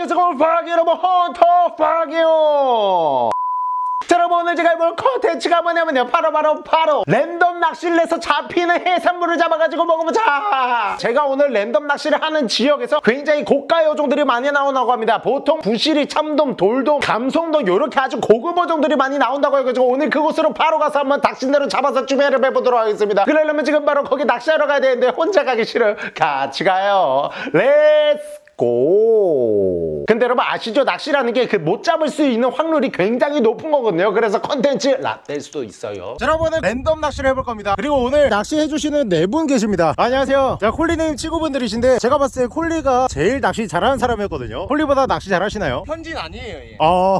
안녕하세요 퐝이 여러분. 헌터퐝이요. 자, 여러분 오늘 제가 해볼 컨텐츠가 뭐냐면요. 바로 바로 바로 랜덤 낚시를 해서 잡히는 해산물을 잡아가지고 먹어보자. 제가 오늘 랜덤 낚시를 하는 지역에서 굉장히 고가 어종들이 많이 나온다고 합니다. 보통 부시리, 참돔, 돌돔, 감성돔 이렇게 아주 고급 어종들이 많이 나온다고 해가지고 오늘 그곳으로 바로 가서 한번 낚싯대로 잡아서 주매를 해보도록 하겠습니다. 그러려면 지금 바로 거기 낚시하러 가야 되는데 혼자 가기 싫어요. 같이 가요. Let's go 근데 여러분 아시죠? 낚시라는 게 그 못 잡을 수 있는 확률이 굉장히 높은 거거든요 그래서 컨텐츠 라될 수도 있어요 자, 여러분 오늘 랜덤 낚시를 해볼 겁니다 그리고 오늘 낚시해주시는 네 분 계십니다 안녕하세요 자 콜리님 친구분들이신데 제가 봤을 때 콜리가 제일 낚시 잘하는 사람이었거든요 콜리보다 낚시 잘하시나요? 현진 아니에요 얘. 어...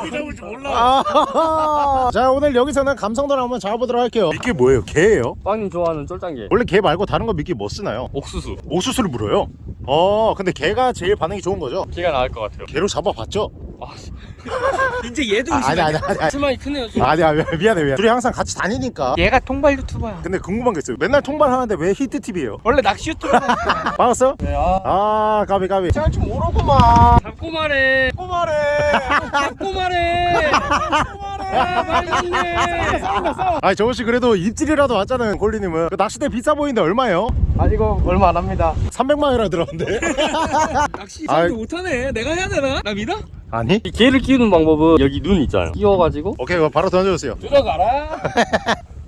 어디 잡을 줄 몰라. 아... 자 오늘 여기서는 감성돔을 한번 잡아보도록 할게요 미끼 뭐예요? 게예요? 퐝님 좋아하는 쫄장게. 원래 게 말고 다른 거 미끼 뭐 쓰나요? 옥수수. 옥수수를 물어요? 어 근데 게가 제일 반응이 좋은 거죠? 게가 나을 것 같아요. 게로 잡아봤죠? 아, 씨. 이제 얘도 아, 아니 아니 아니 아니 스마이 크네요 지금. 아니야 미안해 미안해 둘이 항상 같이 다니니까 얘가 통발 유튜버야. 근데 궁금한 게 있어요 맨날 통발하는데 왜 히트TV에요? 원래 낚시 유튜버야. 막았어? 네, 아. 아 까비 까비 잘좀 모르구만. 잡고 말해. 잡고 말해 잡고 말해. 아니 저것이 그래도 입질이라도 왔잖아요 골리님은 그 낚싯대 비싸 보이는데 얼마예요? 아 이거 얼마 안 합니다. 300만 원이라 들었는데 낚시 아이. 잘도 못하네. 내가 해야 되나? 나 믿어? 아니? 이 개를 키우는 방법은 여기 눈 있잖아요. 끼워가지고 오케이 바로 던져주세요 들어가라.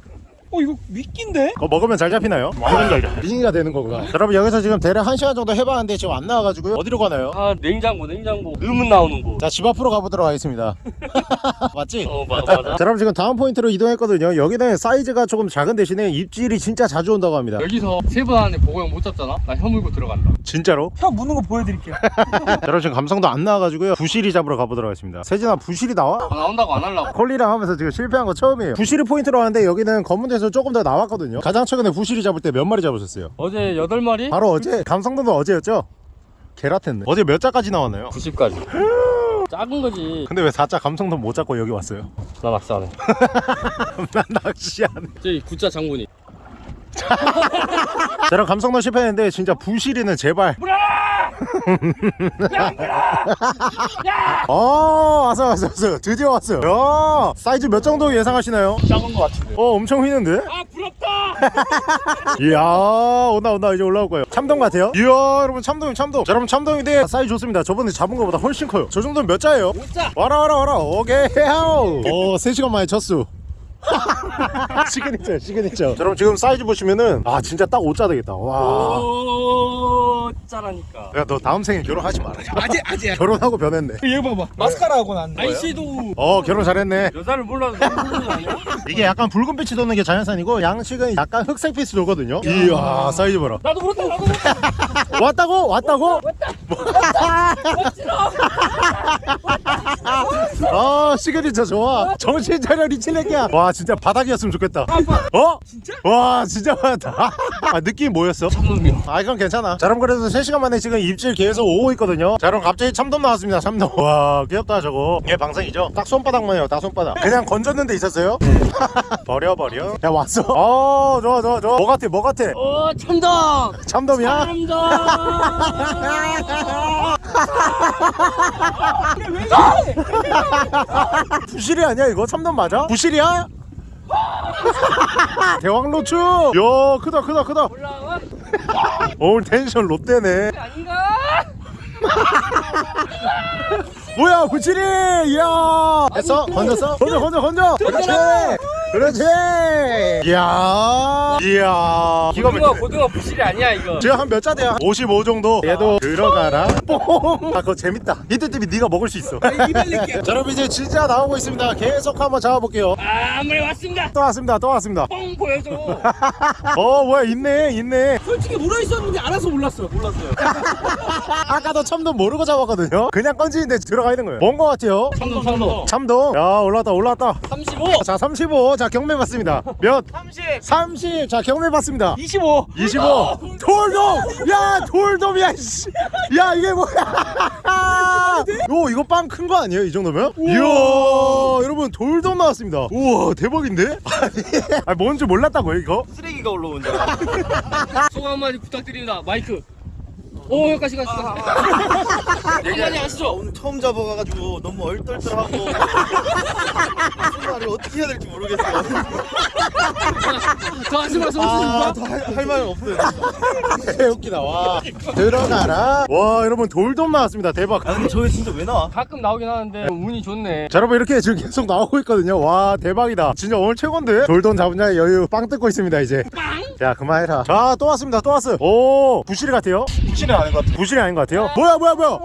어 이거 미끼인데? 그거 먹으면 잘 잡히나요? 완전 잘 잡혀. 미싱이가 되는 거구나 여러분 여기서 지금 대략 1시간 정도 해봤는데 지금 안 나와가지고요 어디로 가나요? 아 냉장고 냉장고 음은 나오는 곳. 자 집 앞으로 가보도록 하겠습니다 맞지? 어 맞아 맞아. 자 여러분 지금 다음 포인트로 이동했거든요 여기는 사이즈가 조금 작은 대신에 입질이 진짜 자주 온다고 합니다 여기서 세 번 안에 보고형 못 잡잖아? 나 혀 물고 들어간다. 진짜로? 혀 무는 거 보여드릴게요. 자, 여러분 지금 감성돔 안 나와가지고요 부시리 잡으러 가보도록 하겠습니다 세진아 부시리 나와? 아, 나온다고 안 하려고. 콜리랑 하면서 지금 실패한 거 처음이에요 부시리 포인트로 하는데 여기는 검은 데서 조금 더 나왔거든요 가장 최근에 부시리 잡을 때 몇 마리 잡으셨어요? 어제 8마리? 바로 어제 감성돔은 어제였죠? 개라텐네 어제 몇 자까지 나왔나요? 90까지. 작은 거지. 근데 왜 4자 감성도 못 잡고 여기 왔어요? 나 낚시 안 해. 난 낚시 안 해. 저기 구자 장군이. 자, 여러분 감성도 실패했는데 진짜 부실이는 제발 어 왔어 왔어 왔어 드디어 왔어요 야 사이즈 몇 정도 예상하시나요? 작은 거 같은데. 어 엄청 휘는데? 아 부럽다! 이야 온다 온다 이제 올라올 거예요 참돔 같아요? 이야 여러분 참돔 참돔 자, 여러분 참돔인데 사이즈 좋습니다 저번에 잡은 거보다 훨씬 커요 저 정도면 몇 자예요? 못자! 와라 와라 와라 오케이 하우 오 3시간 만에 쳤수 시그니처 시그니처 자, 여러분 지금 사이즈 보시면은 아 진짜 딱 5자 되겠다 와오 짜라니까. 야 너 다음 생에 결혼하지 마라 아직 아직. 결혼하고 변했네 얘 봐봐. 마스카라 하고 난? 아이섀도우. 어 결혼 잘했네 여자를 아니야? 이게 약간 붉은빛이 도는 게 자연산이고 양식은 약간 흑색빛이 돌거든요 이야 사이즈 봐라 나도 그렇다 나도 그렇다. 왔다고? 왔다고? 아 시그니처 좋아 정신 차려 리치레기야 와 진짜 바닥이었으면 좋겠다 어? 진짜? 와 진짜 많다 아 느낌 뭐였어? 참돔이야. 아 이건 괜찮아 자 그럼 그래도 3시간 만에 지금 입질 계속 오고 있거든요 자 그럼 갑자기 참돔 나왔습니다 참돔 와 귀엽다 저거 얘 방생이죠? 딱 손바닥만 해요 딱 손바닥 그냥 건졌는데 있었어요? 버려 버려 야 왔어 어 좋아 좋아 좋아 뭐 같아 뭐 같아 오 참돔! 참돔이야? 참돔! 부실이 아니야 이거 참돔 맞아? 부실이야? 대왕 로추 야 크다 크다 크다. 올라와? 오늘 텐션 롯데네. 아닌가? 뭐야 부실이! 이야! 됐어? 건졌어? 건져 건져 건져! 그렇지 그렇지 이야 이야 기가 고등어 막히네 고등어 부실이 아니야 이거. 제가 한몇 자대야? 55 정도 얘도 들어가라 뽕아 그거 재밌다 이때 때문에 네가 먹을 수 있어. 자 여러분 이제 진짜 나오고 있습니다 계속 한번 잡아볼게요 아, 한마리 왔습니다. 또 왔습니다 또 왔습니다 뻥 보여줘. 어 뭐야 있네 있네 솔직히 물어 있었는데 알아서 몰랐어. 몰랐어요. 아까도 참돔 모르고 잡았거든요 그냥 건지는데 들어가 있는 거예요 뭔 거 같아요? 참돔 참돔. 참돔 야 올라왔다 올라왔다 35. 자 35. 자 경매 받습니다. 몇? 30. 30. 자 경매 받습니다. 25. 25. 돌돔. 야 돌돔이야. 씨. 야 이게 뭐야? 오 이거 빵 큰 거 아니에요? 이 정도면? 이야 여러분 돌돔 나왔습니다. 우와 대박인데? 아니 아니, 뭔지 몰랐다고요 이거? 쓰레기가 올라온다. 소감 한마디 부탁드립니다. 마이크. 오 여기까지 갔어. 얘기하지 않시죠? 오늘 처음 잡아가지고 너무 얼떨떨하고 말을 어떻게 해야 될지 모르겠어요. 더 하지 마세요. 아, 더할 말은 없어요. 개 웃기다. 와. 들어가라. 와 여러분 돌돔 나왔습니다. 대박. 아 근데 저게 진짜 왜 나와? 가끔 나오긴 하는데 운이 좋네. 자 여러분 이렇게 지금 계속 나오고 있거든요. 와 대박이다. 진짜 오늘 최고인데? 돌돔 잡은 자의 여유 빵 뜯고 있습니다 이제. 자 그만해라. 자 또 왔습니다. 또 왔어. 오 부시리 같아요? 확실히 아닌 것 같아. 부시리 아닌 것 같아요 뭐야 뭐야 뭐야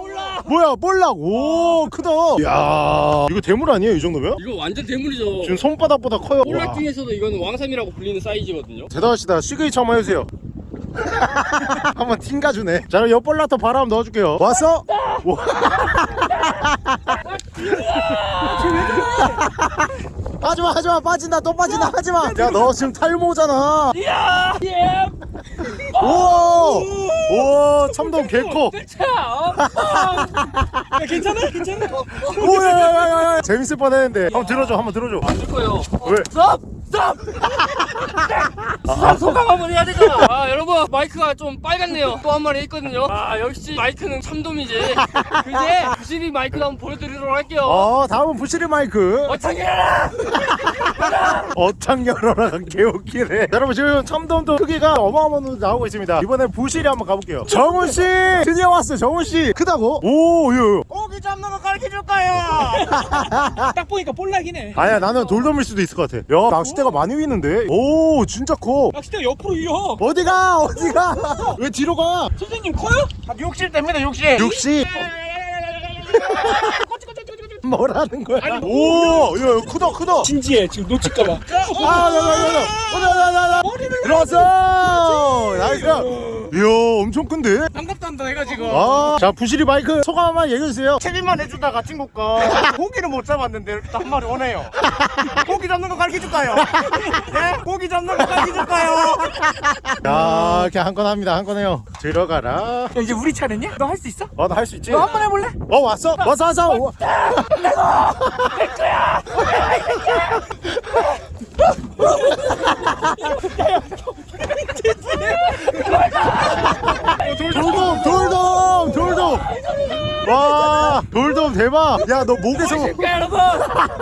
뭐야 볼락 오 크다 이야 이거 대물 아니에요 이 정도면? 이거 완전 대물이죠. 지금 손바닥보다 커요 볼락 와. 중에서도 이거는 왕삼이라고 불리는 사이즈거든요. 대단하시다 시그니처 한번 해주세요 한번 튕가주네 자 그럼 옆볼라터 바로 한번 넣어줄게요 왔어? 와. 하지마 하지마 빠진다 또 빠진다 하지마 야 너 지금 탈모잖아 예. 우와 우와 참돔 개코 자, 어? 야, 괜찮아? 괜찮아? 오야야야야 재밌을 뻔했는데 한번 들어줘 한번 들어줘 줄 거예요. 왜? 스톱! 수상 소감 한번 해야 되잖아. 아, 여러분, 마이크가 좀 빨갛네요. 또 한 마리 있거든요. 아, 역시 마이크는 참돔이지. 이제 92 마이크도 한번 보여드리도록 할게요. 어 다음은 부시리 마이크 어창해라! 어창 열어라 개웃기네 자, 여러분 지금 참돔도 크기가 어마어마한 나오고 있습니다 이번에 부실이 한번 가볼게요 정훈씨 드디어 왔어요 정훈씨 크다고? 오 예. 고기 잡는 거 가르쳐 줄까요? 딱 보니까 볼락이네. 아니야 나는 돌돔일 수도 있을 것 같아 야 낚싯대가 많이 휘는데 오 진짜 커 낚싯대 옆으로 이어. 어디가 어디가 왜 뒤로 가 선생님 커요? 욕심 때문에 욕심. 60 뭐라는 거야 오야 크다 크다 진지해, 지금 놓칠까봐. 아 나 나 나 나 나 나나 들어왔어 nice 이야 엄청 큰데 반갑단다, 내가 지금. 아 자 부시리 마이크 소감 한번 얘기해주세요 채비만 해주다가 친구 거 고기를 못 잡았는데 이렇게 한 마리 오네요. 고기 잡는 거 가르쳐 줄까요? 네? 고기 잡는 거 가르쳐 줄까요? 야 이렇게 한 건 합니다 한 건 해요 들어가라 야, 이제 우리 차례냐? 너 할 수 있어? 어 나 할 수 있지 너 한 번 해볼래? 어 왔어 왔어 왔어 오. 돌돔 돌돔 돌돔. 와 돌돔 대박. 야 너 목에서 야, 여러분!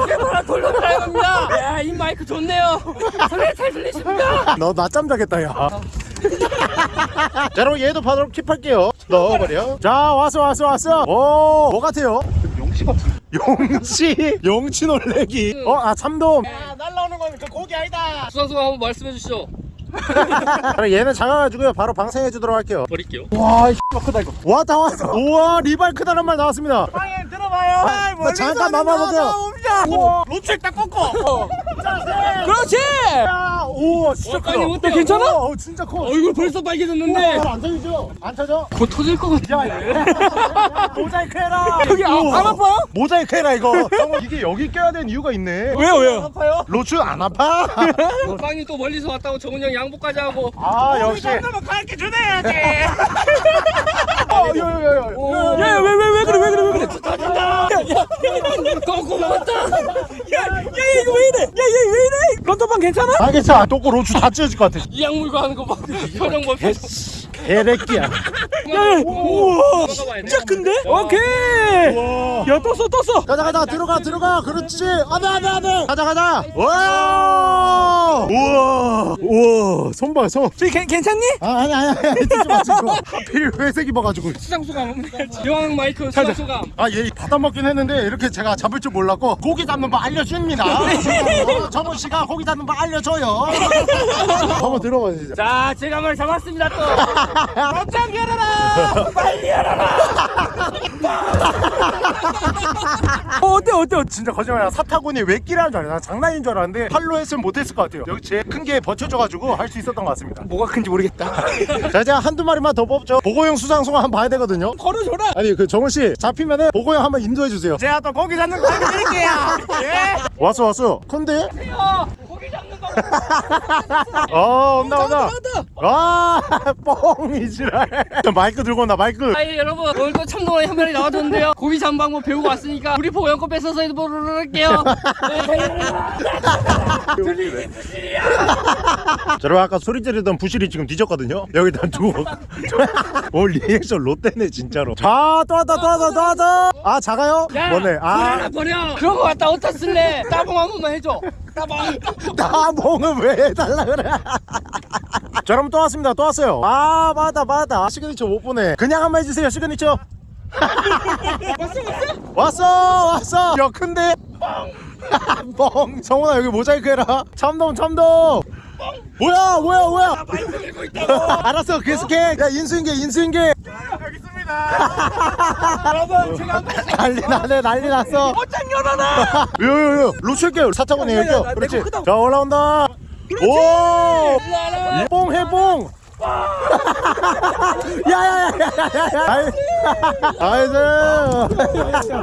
대보라 돌려드라 이겁니다! 야, 이 마이크 좋네요! 소리 잘 들리십니까? 너 낮잠 자겠다 야. 자, 여러분 얘도 바로 킵할게요. 넣어버려. 자 왔어 왔어 왔어. 오뭐 같아요? 용치 같은 용치 용치 놀래기. 어아 참돔. 날라 수상소감 한번 말씀해 주시죠. 그럼 얘는 작아가지고요 바로 방생해 주도록 할게요 버릴게요. 와 크다 이거 왔다 왔어 우와 리발 크다는 말 나왔습니다 방에 들어봐요. 아이, 나 잠깐 마마보세요 우와. 로체 딱 꺾어. 그렇지! 야, 우와 진짜 어, 크다 아니, 어때? 괜찮아? 어, 진짜 커 얼굴 벌써 빨개졌는데 우와, 안 터지죠? 안 터져? 곧 터질 것 같아. 모자이크 해라 여기 아, 안 아파요? 모자이크 해라 이거 형은 이게 여기 껴야 되는 이유가 있네 왜요 왜요? 아파요? 로추 안 아파? 빵이 또 멀리서 왔다고 정훈이 형 양보까지 하고 아 역시 잡는 거 가르쳐 주네야지. 야왜 왜왜 그래 왜 그래 왜 그래 터진다 야야 꺾고 먹었다 야야 이거 왜 이래 야얘 왜 이래 런터빵 괜찮아? 아 괜찮아. 또고 로추 다 찢어질 것 같아. 이 약물고 하는 거봐. 표정 봐 표정. 개래끼야. 야 우와 진짜 큰데? 오케이 야 떴어 떴어. 가자 가자 들어가 들어가. 그렇지. 안돼 안돼 안돼. 가자 가자. 와 우와 우와. 손봐 손 저기 괜- 괜찮니? 아, 아니 아니 마 지금. 하필 회색 입어가지고. 수상소감. 여왕 마이크 수상소감. 아얘 받아먹긴 했는데 이렇게 제가 잡을 줄 몰랐고 고기 잡는 법 알려줍니다. 어, 정훈 씨가 고기 잡는 법 알려줘요. 한번 들어봐 주세요 자 제가 뭘 잡았습니다 또. 깜짝 열어라! 빨리 열어라 어, 어때 어때? 진짜 거짓말이야 사타구니 왜 끼라는 줄 알아 나 장난인 줄 알았는데 팔로 했으면 못했을 것 같아요. 여기 제일 큰 게 버텨져가지고 할 수 있었던 것 같습니다. 뭐가 큰지 모르겠다. 자 이제 한두 마리만 더 뽑죠. 보고형 수상송을 한번 봐야 되거든요. 걸어줘라! 아니 그 정훈씨 잡히면은 보고형 한번 인도해 주세요. 제가 또 고기 잡는 거 가르쳐 드릴게요. 예? 왔어 왔어 근데 어 온다 온다. 아 뻥이지랄. 마이크 들고 온다 마이크. 아이 여러분. 오늘도 참돔이 한 마리 나와줬는데요. 고기 잡는 방법 배우고 왔으니까 우리 보영권 뺏어서 해보도록 할게요. 자, 여러분 아까 소리 지르던 부실이 지금 뒤졌거든요. 여기다 두고. 오 리액션 롯데네 진짜로. 자 또 왔다 또 왔다 또 왔다. 아 작아요? 야 뭐네. 아. 버려라 버려. 그런 거 갖다 어디다 쓸래. 따봉 한 번만 해줘 나봉은 왜 해달라 그래? 자 여러분 또 왔습니다. 또 왔어요. 아 맞다 맞다 시그니처 못 보네. 그냥 한번 해주세요 시그니처. 왔어 왔어. 야 큰데? 뻥. 성훈아 여기 모자이크 해라. 참돔 참돔. 뭐야 뭐야 뭐야? 알았어 계속해 야 인수인계 인수인계 여러분 제가 난리 나네 난리 났어. 어장 열어놔! 요요요. 로칠게요. 사차고 내릴게요 그렇지. 자 올라온다. 오! 뽕 해 뽕 야야야야야야 아이스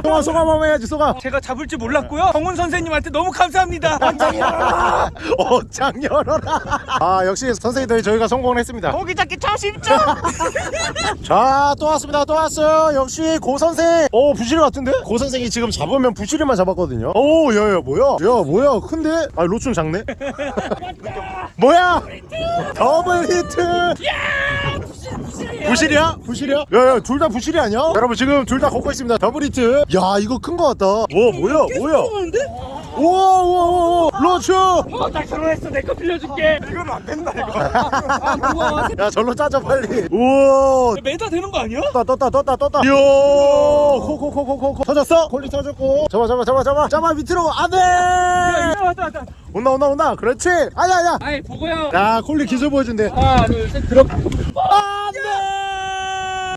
소가 소감 한번 해야지 소감 제가 잡을 줄 몰랐고요. 정훈 선생님한테 너무 감사합니다. 어장 열어라 아 역시 선생님들 저희가 성공을 했습니다 고기 잡기 참 쉽죠? 자또 왔습니다 또 왔어요 역시 고 선생 오 부실이 같은데 고 선생이 지금 잡으면 부실이만 잡았거든요 오 야야 뭐야 야 뭐야 큰데 아 로춘 작네 뭐야 더블 히트 부실이야? 부실이야? 야야 둘 다 부실이 아니야? 여러분 지금 둘 다 걷고 있습니다. 더블 히트 야 이거 큰 거 같다. 와 뭐야 뭐야 우와 우와 우와 로춘 어딱 결혼했어. 내 거 빌려줄게. 이건 안 된다 이거. 아 고마워 야 절로 짜자 빨리. 우와 메다 되는 거 아니야? 떴다 떴다 떴다 떴다. 이야 코코코코코코. 터졌어? 콜리 터졌고. 잡아 잡아 잡아 잡아. 잡아 밑으로. 안돼! 왔다 왔다. 온다 온다 온다. 그렇지. 아야 아야. 아이 보고요. 야 콜리 기술 보여준대. 하나 둘셋 들어 안돼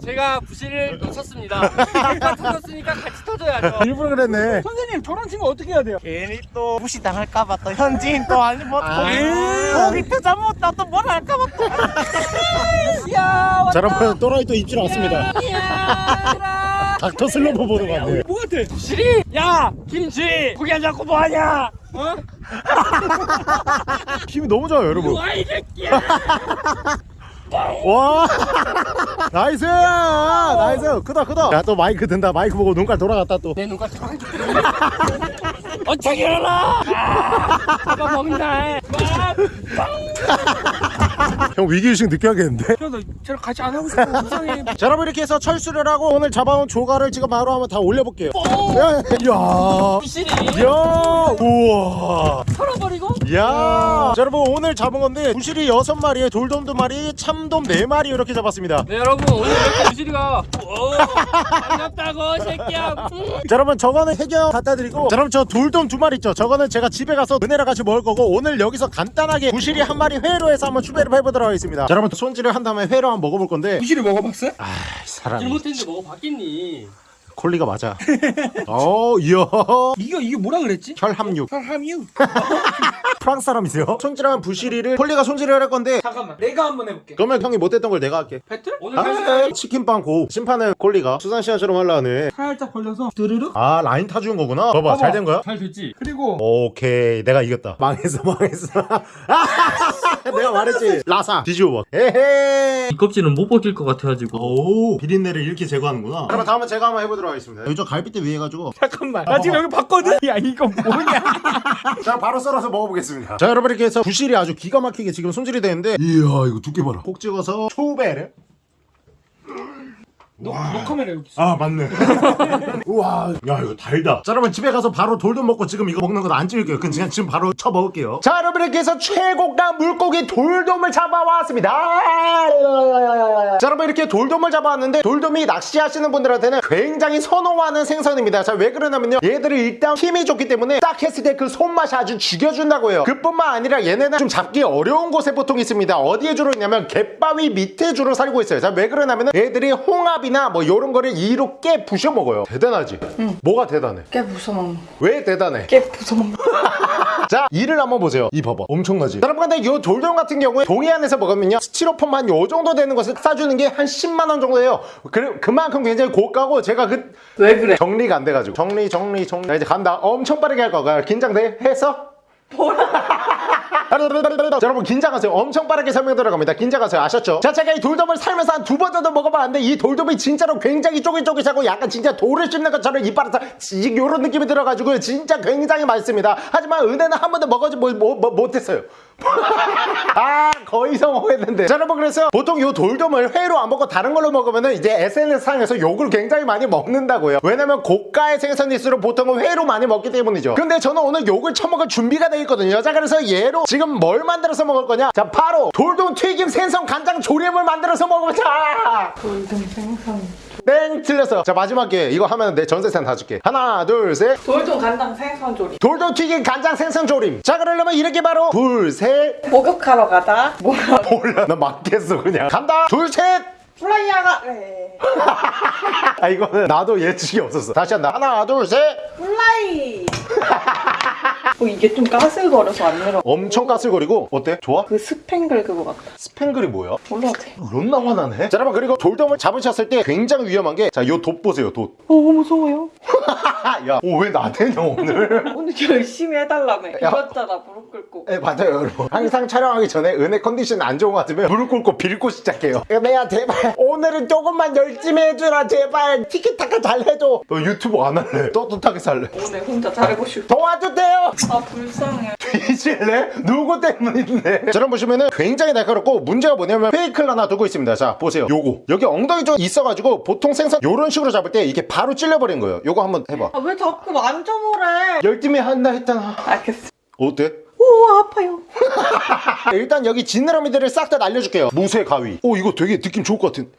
제가 부실을 놓쳤습니다. 아까 터졌으니까 같이 터져야죠. 일부러 그랬네. 선생님 저런 친구 어떻게 해야 돼요? 괜히 또 무시 당할까봐 또 현지인 또 아니 뭐 아. 고기 또 잘못다 또 뭘 할까봐 또. 여러분 또라이 또 입질 왔습니다. 야 닥터 슬로브 보는 거 같네 뭐 같아? 부실이? 야 김치 고기 안 잡고 뭐하냐? 어? 힘이 너무 좋아요 여러분. 와 이 새끼야 와! Nice! Nice! 크다 크다! 야 또 마이크 든다. 마이크 보고 눈깔 돌아갔다 또. 내 눈깔 잡아줄게 어차기 일어나! 잡아먹는다. 형 위기의식 느껴야겠는데? 나 쟤랑 같이 안 하고 싶어. 이상해. 자 여러분 이렇게 해서 철수를 하고 오늘 잡아온 조과를 지금 바로 한번 다 올려볼게요. 야, 야, 부실이. 야, 우와, 털어버리고 야. 자 여러분 오늘 잡은 건데 부실이 여섯 마리에 돌돔 두 마리, 참돔 네 마리 이렇게 잡았습니다. 네 여러분 오늘 이렇게 부실이가 오 반갑다고 새끼야 음. 자 여러분 저거는 해경 갖다 드리고 자 여러분 저 돌돔 두 마리 있죠 저거는 제가 집에 가서 은혜랑 같이 먹을 거고 오늘 여기서 간단하게 부실이 한 마리 회로 해서 한번 추배를 해보도록 하겠습니다 자 여러분 손질을 한 다음에 회로 한번 먹어볼 건데 부실이 먹어봤어요? 사람 잘못했는데 먹어봤겠니 콜리가 맞아. 어 이야. 이거 이게 뭐라 그랬지? 혈함육. 혈함유. 프랑스 사람이세요? 손질한 부실이를 콜리가 손질을 할 건데. 잠깐만. 내가 한번 해볼게. 그러면 형이 못했던 걸 내가 할게. 배틀? 오늘 아, 할 치킨빵 고. 심판을 콜리가. 수산시아처럼 하려네. 살짝 벌려서 드르륵. 아 라인 타주는 거구나? 봐봐 잘 된 거야? 잘 됐지? 그리고 오케이 내가 이겼다. 망했어 망했어. 내가 말했지. 라사 뒤집어 봐 에헤이. 이 껍질은 못 벗길 것 같아가지고. 오 비린내를 이렇게 제거하는구나. 그러면 다음에 제가 한번 해보도록 하겠습니다 여기 저 갈비뼈 위에 해가지고 잠깐만. 나 지금 여기 봤거든. 야 이거 뭐냐? 자 바로 썰어서 먹어보겠습니다 자 여러분 이렇게 해서 부실이 아주 기가 막히게 지금 손질이 되는데 이야 이거 두께 봐라 콕 찍어서 초배를 너, 너 카메라 여기 있어. 아 맞네. 우와. 야 이거 달다. 자 여러분 집에 가서 바로 돌돔 먹고 지금 이거 먹는 건 안 찍을게요. 그냥 지금 바로 쳐 먹을게요. 자 여러분 이렇게 해서 최고가 물고기 돌돔을 잡아왔습니다. 자 여러분 이렇게 돌돔을 잡아왔는데 돌돔이 낚시하시는 분들한테는 굉장히 선호하는 생선입니다. 자 왜 그러냐면요. 얘들이 일단 힘이 좋기 때문에 딱 했을 때 그 손맛이 아주 죽여준다고 해요. 그뿐만 아니라 얘네는 좀 잡기 어려운 곳에 보통 있습니다. 어디에 주로 있냐면 갯바위 밑에 주로 살고 있어요. 자 왜 그러냐면은 얘들이 홍합이 나뭐 요런 거를 이로 깨 부셔 먹어요 대단하지? 뭐가 대단해? 깨 부숴 먹는 거. 왜 대단해? 깨 부숴 먹는 거. 자 이를 한번 보세요 이 봐봐 엄청나지 여러분 근데 이 돌돔 같은 경우에 동해안에서 먹으면요 스티로폼만 요 정도 되는 것을 싸주는 게 한 10만원 정도예요 그, 그만큼 굉장히 고가고 제가 그 왜 그래? 정리가 안 돼가지고 정리 정리 정리 나 이제 간다 엄청 빠르게 할 거야 긴장돼? 했어? 자, 여러분 긴장하세요. 엄청 빠르게 설명 들어갑니다. 긴장하세요. 아셨죠? 자, 제가 이 돌돔을 살면서 한 두 번 정도 먹어봤는데 이 돌돔이 진짜로 굉장히 쪼깃쪼깃하고 약간 진짜 돌을 씹는 것처럼 이빨에서 이런 느낌이 들어가지고 진짜 굉장히 맛있습니다. 하지만 은혜는 한 번도 먹어지 뭐, 뭐, 뭐, 못했어요. 아 거의 성공했는데 자 여러분 그래서 보통 요 돌돔을 회로 안 먹고 다른 걸로 먹으면은 이제 SNS상에서 욕을 굉장히 많이 먹는다고요 왜냐면 고가의 생선일수록 보통은 회로 많이 먹기 때문이죠 근데 저는 오늘 욕을 처먹을 준비가 돼 있거든요 자 그래서 얘로 지금 뭘 만들어서 먹을 거냐? 자 바로 돌돔 튀김 생선 간장 조림을 만들어서 먹어보자! 돌돔 생선. 땡! 틀렸어 자 마지막 기회 이거 하면 내 전 재산 다 줄게. 하나 둘셋. 돌돔 간장 생선 조림. 돌돔 튀김 간장 생선 조림. 자 그러려면 이렇게 바로 둘셋. 목욕하러 가자. 뭐야 몰라. 나 맞겠어 그냥. 간다. 둘셋. fire가 네. 아 이거는 나도 예측이 없었어. 다시 한다. 하나 둘셋. fire 어, 이게 좀 까슬거려서 안 늘어. 엄청 까슬거리고 어때? 좋아? 그 스팽글 그거 같다 스팽글이 뭐야? 몰라도 돼 론나 화나네? 자 여러분 그리고 돌돔을 잡으셨을 때 굉장히 위험한 게 자 요 돛 보세요 돛. 어 무서워요. 야왜 나대냐 오늘? 오늘 열심히 해달라며. 이겼잖아 무릎 꿇고. 네 맞아요 여러분. 항상 촬영하기 전에 은혜 컨디션 안 좋은 것 같으면 무릎 꿇고 빌고 시작해요. 은혜야 제발 오늘은 조금만 열심히 해주라 제발. 티키타카 잘 해줘. 너 유튜브 안 할래? 떳떳하게 살래. 오늘 혼자 싶어 도와주세요 아 불쌍해 뒤질래? 누구 때문인데? 자, 여러분 보시면은 굉장히 날카롭고 문제가 뭐냐면 페이크를 하나 두고 있습니다. 자, 보세요. 요거. 여기 엉덩이 쪽 있어가지고 보통 생선 요런 식으로 잡을 때 이게 바로 찔려버린 거예요. 요거 한번 해봐. 아 왜 자꾸 만져보래 열심히 한다 했잖아. 알겠어 어때? 오 아파요 일단 여기 지느러미들을 싹 다 날려줄게요. 무쇠 가위. 오, 이거 되게 느낌 좋을 것 같은.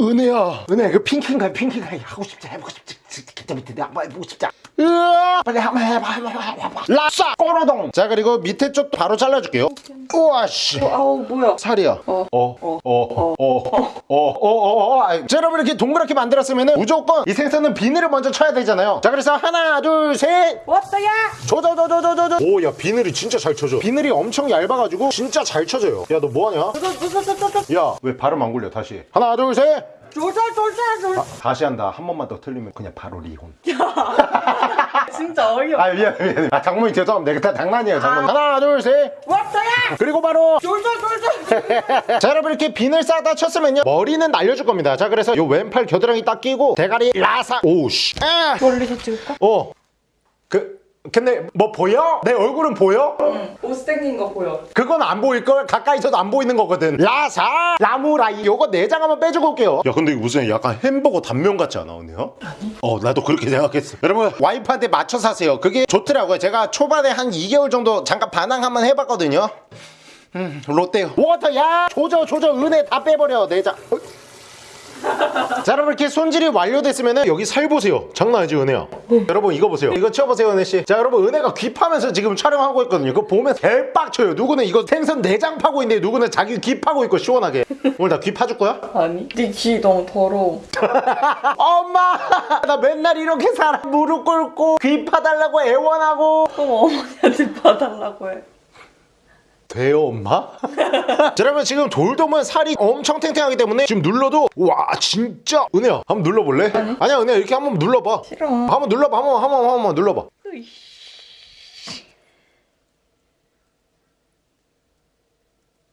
은혜야. 은혜, 그 핑킹가이, 핑킹가이 하고 싶지, 해보고 싶지. 진짜 밑에 한번 해보고 싶자. 으아! 빨리 한번 해봐, 해봐, 해봐, 해봐. 라싸! 꼬로동! 자, 그리고 밑에 쪽 바로 잘라줄게요. 우와씨. 어, 아우 뭐야 살이야. 어. 어. 어. 어. 어. 어. 어. 어. 아, 자, 여러분 이렇게 동그랗게 만들었으면 무조건 이 생선은 비늘을 먼저 쳐야 되잖아요. 자, 그래서 하나, 둘, 셋. 왔어야 조조조조조조조. 오, 야 비늘이 진짜 잘 쳐져. 비늘이 엄청 얇아가지고 진짜 잘 쳐져요. 야, 너 뭐하냐? 야, 왜 발음 안 굴려? 다시. 하나, 둘, 셋. 조절 조절 조절 아, 다시 한다. 한 번만 더 틀리면 그냥 바로 리혼. 진짜 어이없어 아, 미안, 미안. 아, 장모님 죄송합니다. 내가 다 장난이에요, 장모님. 하나, 둘, 셋. 왔어야 그리고 바로 조절 자 여러분 이렇게 비늘 싸다 쳤으면요 머리는 날려줄 겁니다 자 그래서 요 왼팔 겨드랑이 딱 끼고 대가리 라사 오우씨 멀리서 찍을까? 어그 근데 뭐 보여? 내 얼굴은 보여? 못생긴 거 보여. 그건 안 보일 걸? 가까이서도 안 보이는 거거든. 라사 라무라이 요거 내장 한번 빼주고 올게요. 야 근데 이거 무슨 약간 햄버거 단면 같지 않아 언니야? 어 나도 그렇게 생각했어. 여러분 와이프한테 맞춰서 하세요. 그게 좋더라고요. 제가 초반에 한 2개월 정도 잠깐 반항 한번 해봤거든요. 음 롯데요. water 야! 조져 조져. 은혜 다 빼버려 내장. 어? 자 여러분 이렇게 손질이 완료됐으면 여기 살 보세요. 장난 아니지 은혜야? 여러분 이거 보세요. 이거 치워보세요 은혜씨. 자 여러분 은혜가 귀 파면서 지금 촬영하고 있거든요. 그거 보면 개빡쳐요. 누구는 이거 생선 내장 파고 있는데 누구는 자기 귀 파고 있고 시원하게. 오늘 나 귀 파줄 거야? 아니 네 귀 너무 더러워. 엄마! 나 맨날 이렇게 살아. 무릎 꿇고 귀 파달라고 애원하고. 그럼 어머니한테 봐달라고 해 돼요 엄마? 자 여러분 지금 돌돔은 살이 엄청 탱탱하기 때문에 지금 눌러도 와 진짜 은혜야 한번 눌러볼래? 아니. 야 은혜야 이렇게 한번 눌러봐 싫어 한번 눌러봐 한번 한번 한번 눌러봐 으이씨.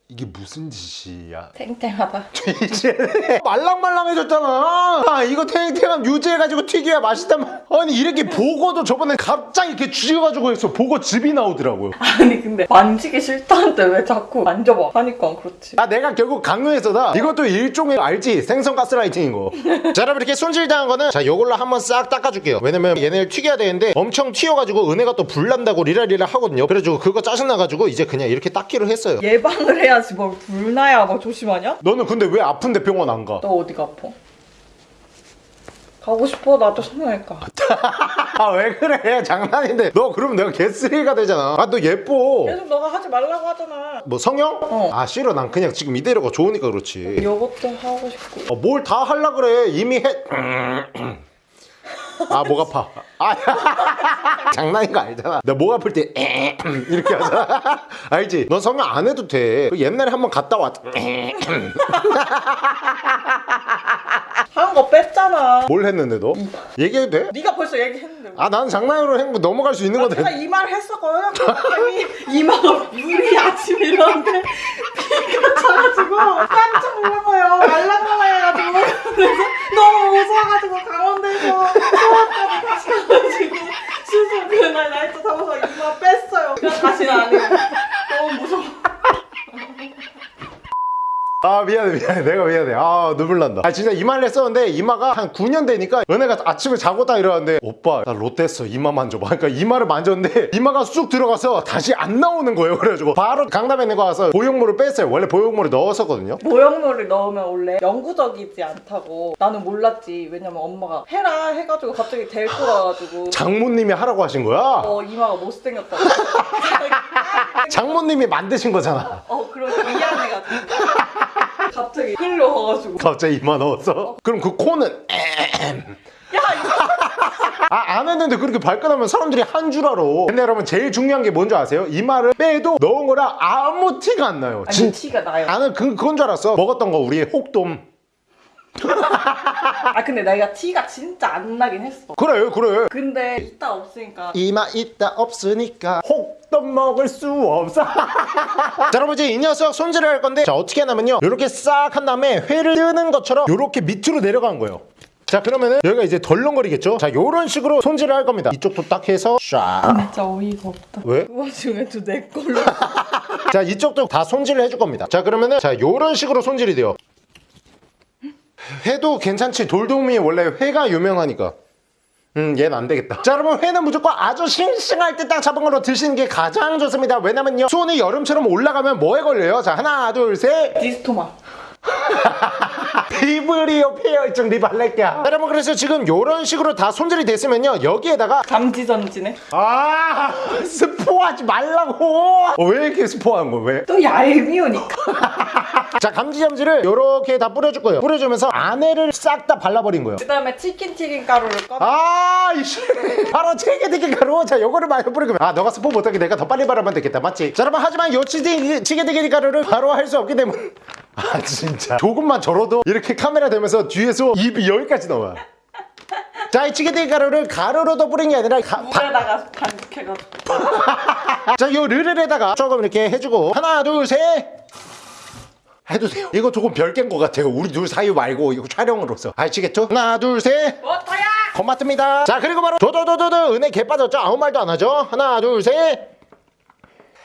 이게 무슨 짓이야? 탱탱하다. 이제 말랑말랑해졌잖아. 아 이거 탱탱함 유지해가지고 튀겨야 맛있단 말. 아니 이렇게 보고도 저번에 갑자기 이렇게 쥐어가지고 했어 보고 즙이 나오더라고요. 아니 근데 만지기 싫다는데 왜 자꾸 만져봐? 하니까 그렇지. 아 내가 결국 강요해서 다 이것도 일종의 알지? 생선 가스라이팅인 거자 여러분 이렇게 손질당한 거는 자 요걸로 한번 싹 닦아줄게요. 왜냐면 얘네를 튀겨야 되는데 엄청 튀어가지고 은혜가 또 불난다고 리라리라 하거든요. 그래가지고 그거 짜증나가지고 이제 그냥 이렇게 닦기로 했어요. 예방을 해야 지 뭘 불나야 뭐 조심하냐? 너는 근데 왜 아픈데 병원 안 가? 너 어디가 아파? 가고 싶어? 나도 성형외과 아 왜 그래? 장난인데. 너 그러면 내가 개쓰레기가 되잖아. 아 너 예뻐. 계속 너가 하지 말라고 하잖아. 뭐 성형? 어. 아 싫어. 난 그냥 지금 이대로가 좋으니까 그렇지. 요것도 하고 싶고. 어, 뭘다 하려 그래. 이미 해 아, 목 아파. 아, 장난인 거 알잖아. 나 목 아플 때, 이렇게 하잖아. 알지? 넌 성형 안 해도 돼. 그 옛날에 한번 갔다 왔. 한 거 뺐잖아. 뭘 했는데 너? 얘기해도 돼? 네가 벌써 얘기했는데. 아난 장난으로 넘어갈 수 있는 건데 내가 이말 했었거든. 이마가 물이 아침에 일어났는데 비가 차가지고 깜짝 놀란 거예요. 말랑말랑해가지고 그래서 너무 무서워가지고 강원도에서 수학까지 다시 가가지고 수술 그날 날짜 잡아서 이마 뺐어요. 그냥 다시는 안 해요. 너무 무서워. 아 미안해 미안해. 내가 미안해. 아 눈물 난다. 아 진짜 이마를 했었는데 이마가 한 9년 되니까 은혜가 아침에 자고 딱 일어났는데 오빠 나 롯데했어 이마 만져봐. 그러니까 이마를 만졌는데 이마가 쑥 들어가서 다시 안 나오는 거예요. 그래가지고 바로 강남에 있는 거 가서 보형물을 뺐어요. 원래 보형물을 넣었었거든요. 모형물을 넣으면 원래 영구적이지 않다고. 나는 몰랐지. 왜냐면 엄마가 해라. 해가지고 갑자기 데리고 가가지고. 장모님이 하라고 하신 거야? 어 이마가 못생겼다고. 장모님이 만드신 거잖아. 어 그러니까 미안해가지고 갑자기 끌려 와가지고. 갑자기 이마 넣었어? 그럼 그 코는 야 이거. 아안 했는데 그렇게 발끈하면 사람들이 한 줄 알아. 근데 여러분 제일 중요한 게 뭔지 아세요? 이마를 빼도 넣은 거라 아무 티가 안 나요. 아니 진 티가 나요. 나는 그, 그건 줄 알았어. 먹었던 거 우리의 혹돔 아 근데 내가 티가 진짜 안 나긴 했어. 그래 그래. 근데 이따 없으니까. 이마 있다 없으니까 혹돔 먹을 수 없어. 자 여러분 이제 이 녀석 손질을 할 건데 자 어떻게 하냐면요. 이렇게 싹 한 다음에 회를 뜨는 것처럼 이렇게 밑으로 내려간 거예요. 자 그러면은 여기가 이제 덜렁거리겠죠? 자 요런 식으로 손질을 할 겁니다. 이쪽도 딱 해서 샥 진짜 어이가 없다. 왜? 그 와중에도 내 걸로. 자 이쪽도 다 손질을 해줄 겁니다. 자 그러면은 자 요런 식으로 손질이 돼요 회도 괜찮지. 돌돔이 원래 회가 유명하니까. 음 얘는 안 되겠다. 자 여러분 회는 무조건 아주 싱싱할 때 딱 잡은 걸로 드시는 게 가장 좋습니다. 왜냐면요 수온이 여름처럼 올라가면 뭐에 걸려요? 자 하나 둘셋. 디스토마. 비브리오 페어증 리발레끼야 여러분 그래서 지금 요런 식으로 다 손질이 됐으면요 여기에다가 감지전지네? 아 스포하지 말라고. 어, 왜 이렇게 스포한 거야 왜? 또 얄미우니까. 자 감지점지를 이렇게 다 뿌려줄 거예요. 뿌려주면서 안에를 싹 다 발라버린 거예요. 그 다음에 치킨 튀김 가루를 꺼내 아 이씨. 바로 체계되게 가루. 자 요거를 많이 뿌리고 아 너가 스포 못하게 내가 더 빨리 바르면 되겠다. 맞지? 자 여러분 하지만 요 치게 치게되게 가루를 바로 할 수 없기 때문에. 아 진짜. 조금만 절어도 이렇게 카메라 되면서 뒤에서 입이 여기까지 나와 자이 치게되게 가루를 가루로 더 뿌린 게 아니라 가, 바, 물에다가 반죽해가지고. 자요 르르에다가 조금 이렇게 해주고. 하나 둘셋. 해도 돼요. 이거 조금 별개인 것 같아요. 우리 둘 사이 말고 이거 촬영으로서. 아시겠죠? 하나 둘셋. 워터야 고맙습니다. 자 그리고 바로 도도도도도 은혜 개 빠졌죠? 아무 말도 안 하죠? 하나 둘셋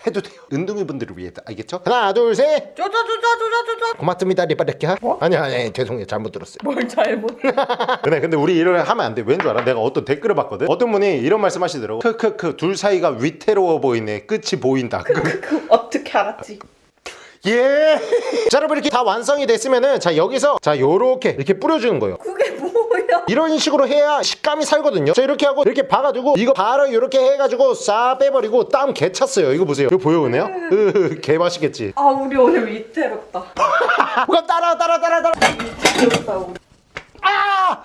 해도 돼요. 은둥이 분들을 위해 알겠죠? 하나 둘셋! 쪼쪼쪼쪼쪼쪼 고맙습니다 리바레키야. 아니 아니 죄송해요. 잘못 들었어요. 뭘 잘못. 은혜 근데 우리 이런 하면 안돼. 왠 줄 알아? 내가 어떤 댓글을 봤거든? 어떤 분이 이런 말씀 하시더라고. 크크크. 둘 사이가 위태로워 보이네. 끝이 보인다. 그 어떻게 알았지? 예. 자, 여러분 이렇게 다 완성이 됐으면은 자 여기서 자 요렇게 이렇게 뿌려주는 거예요. 그게 뭐 야 이런 식으로 해야 식감이 살거든요. 자 이렇게 하고 이렇게 봐가지고 이거 바로 이렇게 해가지고 싹 빼버리고 땀 개 찼어요. 이거 보세요. 이거 보여 은혜요? 으, 개 맛있겠지. 아 우리 오늘 위태롭다 그럼 따라 따라 따라 따라. 위태롭다 우리 아!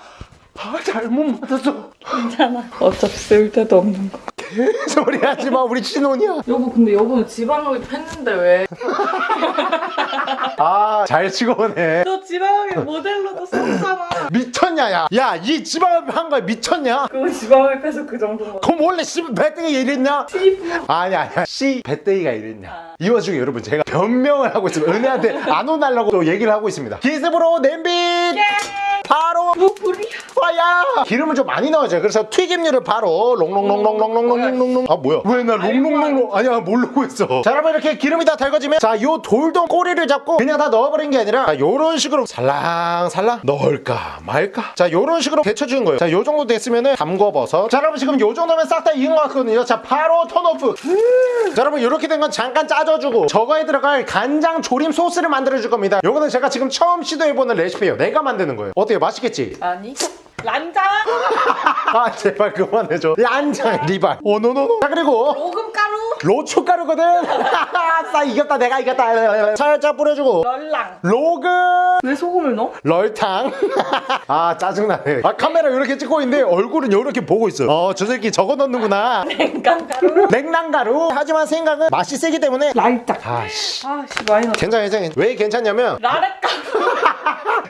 아 잘못 맞았어. 괜찮아 어차피 쓸 데도 없는 거 소리 하지 마. 우리 신혼이야. 여보 근데 여보는 지방흡입 했는데 왜? 아잘 찍어내. 너 지방흡입 모델로도 썼잖아 미쳤냐 야. 야 이 지방 한 거야 미쳤냐? 그거 지방흡입해서 그 정도인 거 그럼 원래 씨 배때기 이랬냐? 아니 아니야 씨 배때기가 이랬냐 이 와 중에 여러분 제가 변명을 하고 있습니다 은혜한테 안 혼나려고 또 얘기를 하고 있습니다 기습으로 냄비 바로 뭐 불이야. 와야 기름을 좀 많이 넣어줘요 그래서 튀김류를 바로 롱롱롱롱롱롱롱롱롱. 아 뭐야? 왜 나 롱롱롱롱 아니야. 모르고 있어. 자 여러분 이렇게 기름이 다 달궈지면 자 요 돌돔 꼬리를 잡고 그냥 다 넣어버린 게 아니라 자 요런 식으로 살랑살랑 넣을까 말까? 자 요런 식으로 데쳐주는 거예요. 자 요 정도 됐으면은 담궈버섯. 자 여러분 지금 요 정도면 싹 다 익은 것 같거든요. 자 바로 turn off. 자 여러분 이렇게 된 건 잠깐 짜줘주고 저거에 들어갈 간장 조림 소스를 만들어줄 겁니다. 요거는 제가 지금 처음 시도해보는 레시피예요. 내가 만드는 거예요. 어때요? 맛있겠지? 아니 란장 아 제발 그만해줘. 얀장 리발. 오노노노. 자 그리고 로초가루거든. 아싸 이겼다 내가 이겼다. 살짝 뿌려주고. 럴랑. 로그. 왜 소금을 넣어? 럴탕. 아 짜증나네. 아 카메라 이렇게 찍고 있는데 얼굴은 이렇게 보고 있어 어저 새끼 저거 넣는구나. 냉간가루? 냉랑가루. 하지만 생각은 맛이 세기 때문에. 라이짝 아씨. 아씨 많이 넣었어 괜찮아 괜찮아. 왜 괜찮냐면. 라렛가루.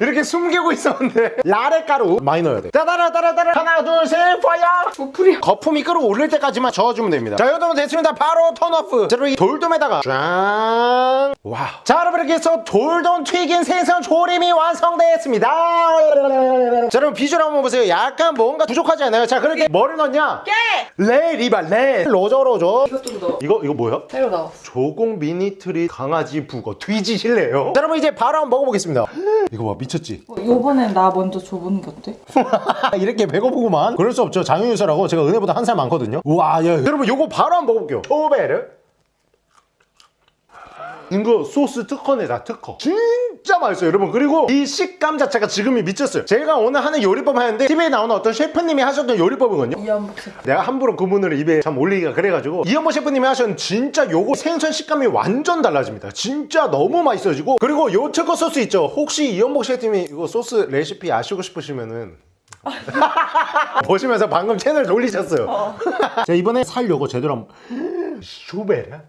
이렇게 숨기고 있었는데. 라레가루. 많이 넣어야 돼. 따다라 따라따라. 하나 둘셋 fire. 보풀이 거품이 끌어올릴 때까지만 저어주면 됩니다. 자 여러분 됐습니다. 바로 turn off. 자 그리고 이 돌돔에다가 짠 와우 자 여러분 이렇게 해서 돌돔 튀긴 생선 조림이 완성되었습니다. 자 여러분 비주얼 한번 보세요. 약간 뭔가 부족하지 않아요? 자 그렇게 뭐를 넣냐? 깨! 레 리바 레. 로저 로저. 이것 좀 더. 이거 이거 뭐야? 새로 나왔어. 조공 미니트리 강아지 북어. 뒤지실래요? 자 여러분 이제 바로 한번 먹어보겠습니다 이거 봐 미쳤지? 어, 요번엔 나 먼저 줘보는 게 어때? 이렇게 배고프구만. 그럴 수 없죠. 장유유서라고 제가 은혜보다 한 살 많거든요. 우와 야, 여러분 요거 바로 한번 먹어볼게요. 초베르 이거 소스 특허네다 특허. 진짜 맛있어요 여러분. 그리고 이 식감 자체가 지금이 미쳤어요. 제가 오늘 하는 요리법 하는데 TV에 나오는 어떤 셰프님이 하셨던 요리법이거든요. 이한복 씨. 내가 함부로 그분을 입에 참 올리기가 그래가지고 이현모 셰프님이 하신 진짜 요거 생선 식감이 완전 달라집니다. 진짜 너무 맛있어지고 그리고 요 특허 소스 있죠? 혹시 이현모 셰프님이 이거 소스 레시피 아시고 싶으시면은 보시면서 방금 채널 돌리셨어요. 자 이번에 살 요거 제대로 한번 슈베라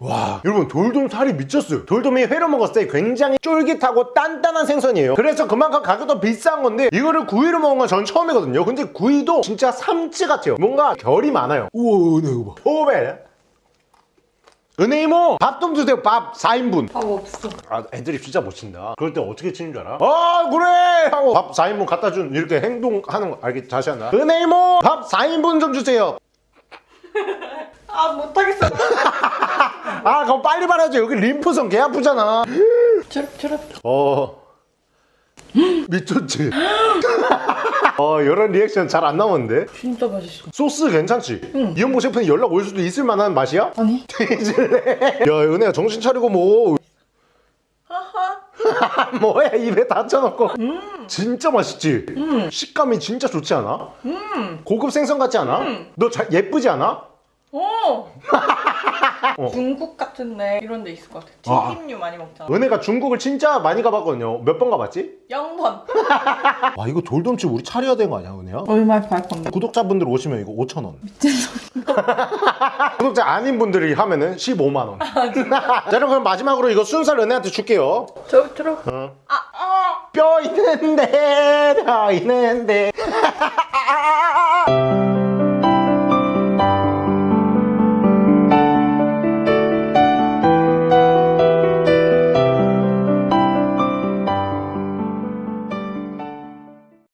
와. 여러분 돌돔 살이 미쳤어요. 돌돔이 회로 먹었을 때 굉장히 쫄깃하고 단단한 생선이에요. 그래서 그만큼 가격도 비싼 건데 이거를 구이로 먹은 건 전 처음이거든요. 근데 구이도 진짜 삼치 같아요. 뭔가 결이 많아요. 우와 은혜 이거 봐. 포베 은혜 이모 밥 좀 주세요. 밥 4인분. 밥 없어. 아 애들이 진짜 못 친다. 그럴 때 어떻게 치는 줄 알아? 아 그래! 하고 밥 4인분 갖다 준 이렇게 행동하는 거 알겠지 다시 한다. 은혜 이모 밥 4인분 좀 주세요 아 못하겠어. 아 그럼 빨리 말하죠 여기 림프선 개 아프잖아 트럭 트럭. 어 미쳤지 어 이런 리액션 잘 안 나오는데 진짜 맛있어. 소스 괜찮지? 이연복 셰프는 연락 올 수도 있을 만한 맛이야? 아니? 야 은혜야 정신 차리고 뭐 뭐야 입에 닫혀놓고 진짜 맛있지? 식감이 진짜 좋지 않아? 고급 생선 같지 않아? 너 잘 예쁘지 않아? 어. 중국 같은데 이런 데 있을 것 같아. 아. 튀김류 많이 먹잖아. 은혜가 중국을 진짜 많이 가봤거든요 몇 번 가봤지? 0번. 와 이거 돌돔집 우리 차려야 되는 거 아니야 은혜야? 얼마 팔 건데? 구독자분들 오시면 이거 5,000원. 구독자 아닌 분들이 하면은 15만원. 자, 여러분, 그럼 마지막으로 이거 순살 은혜한테 줄게요. 트럭 트럭. 뼈 있는데, 뼈 있는데.